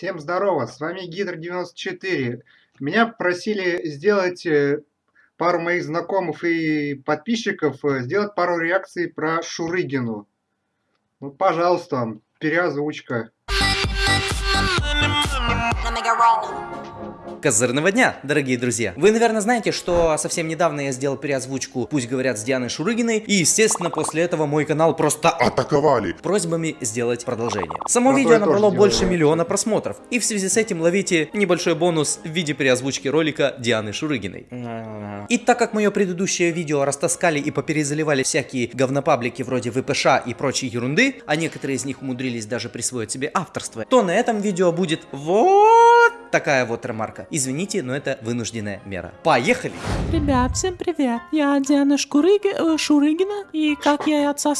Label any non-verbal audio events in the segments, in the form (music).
Всем здорово, с вами Гидр94. Меня просили сделать э, пару моих знакомых и подписчиков, э, сделать пару реакций про Шурыгину. Ну, пожалуйста, переозвучка. Козырного дня, дорогие друзья! Вы, наверное, знаете, что совсем недавно я сделал переозвучку «Пусть говорят» с Дианой Шурыгиной, и, естественно, после этого мой канал просто атаковали просьбами сделать продолжение. Само Ну, видео набрало больше делаю. миллиона просмотров, и в связи с этим ловите небольшой бонус в виде переозвучки ролика Дианы Шурыгиной. И так как мое предыдущее видео растаскали и поперезаливали всякие говнопаблики вроде ВПШ и прочей ерунды, а некоторые из них умудрились даже присвоить себе авторство, то на этом видео будет вот такая вот ремарка. Извините, но это вынужденная мера. Поехали! Ребят, всем привет. Я Диана Шкурыги, э, Шурыгина. И как я и отца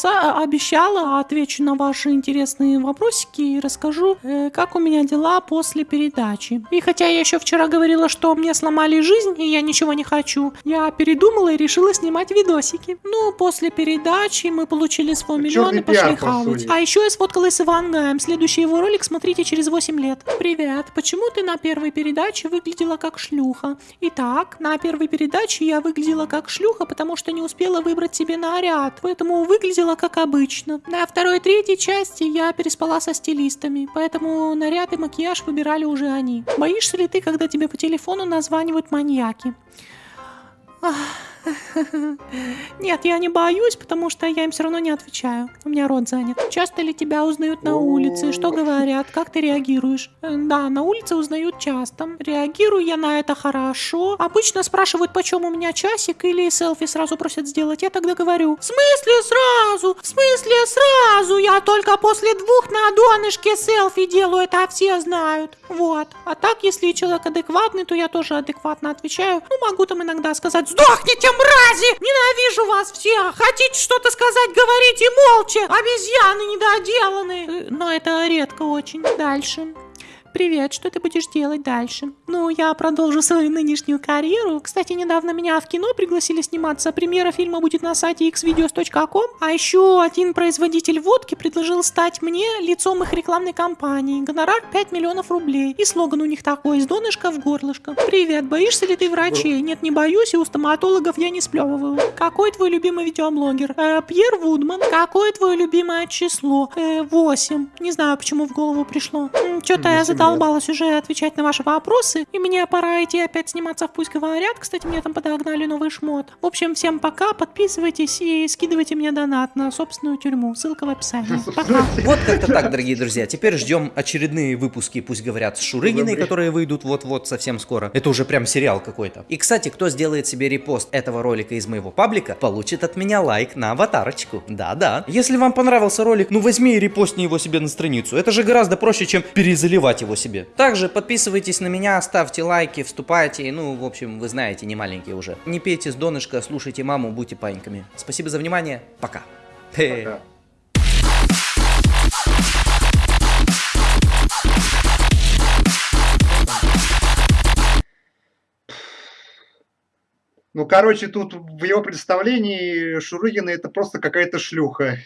обещала, отвечу на ваши интересные вопросики и расскажу, э, как у меня дела после передачи. И хотя я еще вчера говорила, что мне сломали жизнь и я ничего не хочу, я передумала и решила снимать видосики. Ну, после передачи мы получили свой миллион Чёрный и пошли хавать. А еще я сфоткалась с Ивангаем. Следующий его ролик смотрите через 8 лет. Привет, почему ты на первой передаче выглядела как шлюха? Итак, на первой передаче я выглядела как шлюха, потому что не успела выбрать себе наряд, поэтому выглядела как обычно. На второй и третьей части я переспала со стилистами, поэтому наряд и макияж выбирали уже они. Боишься ли ты, когда тебе по телефону названивают маньяки? Ах, (laughs) Нет, я не боюсь, потому что я им все равно не отвечаю. У меня рот занят. Часто ли тебя узнают на улице? Что говорят? Как ты реагируешь? Э, Да, на улице узнают часто. Реагирую я на это хорошо. Обычно спрашивают, почем у меня часик, или селфи сразу просят сделать. Я тогда говорю, в смысле сразу? В смысле сразу? Я только после двух на донышке селфи делаю, это все знают. Вот. А так, если человек адекватный, то я тоже адекватно отвечаю. Ну, могу там иногда сказать, сдохните, мрази! Ненавижу вас всех! Хотите что-то сказать, говорите молча! Обезьяны недоделанные! Э, Но это редко очень. Дальше. Привет, что ты будешь делать дальше? Ну, я продолжу свою нынешнюю карьеру. Кстати, недавно меня в кино пригласили сниматься. Премьера фильма будет на сайте xvideos.com. А еще один производитель водки предложил стать мне лицом их рекламной кампании. Гонорар 5 миллионов рублей. И слоган у них такой, из донышка в горлышко. Привет, боишься ли ты врачей? Нет, не боюсь, и у стоматологов я не сплевываю. Какой твой любимый видеоблогер? Э, Пьер Вудман. Какое твое любимое число? Э, 8. Не знаю, почему в голову пришло. Что-то я Восемь лет. задолбалась уже отвечать на ваши вопросы, и мне пора идти опять сниматься в «Пусть говорят». Кстати, мне там подогнали новый шмот. В общем, всем пока, подписывайтесь и скидывайте мне донат на собственную тюрьму. Ссылка в описании. (laughs) Пока. Вот как-то так, дорогие друзья. Теперь ждем очередные выпуски, пусть говорят, с Шурыгиной, которые выйдут вот-вот совсем скоро. Это уже прям сериал какой-то. И, кстати, кто сделает себе репост этого ролика из моего паблика, получит от меня лайк на аватарочку. Да-да. Если вам понравился ролик, ну возьми и репостни его себе на страницу. Это же гораздо проще, чем перезаливать его себе. Также подписывайтесь на меня, ставьте лайки, вступайте. Ну, в общем, вы знаете, не маленькие уже. Не пейте с донышка, слушайте маму, будьте паиньками. Спасибо за внимание. Пока. Пока. Ну, короче, тут в его представлении Шурыгина это просто какая-то шлюха.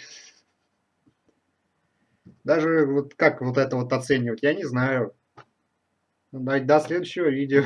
Даже вот как вот это вот оценивать, я не знаю. Ну, До до следующего видео.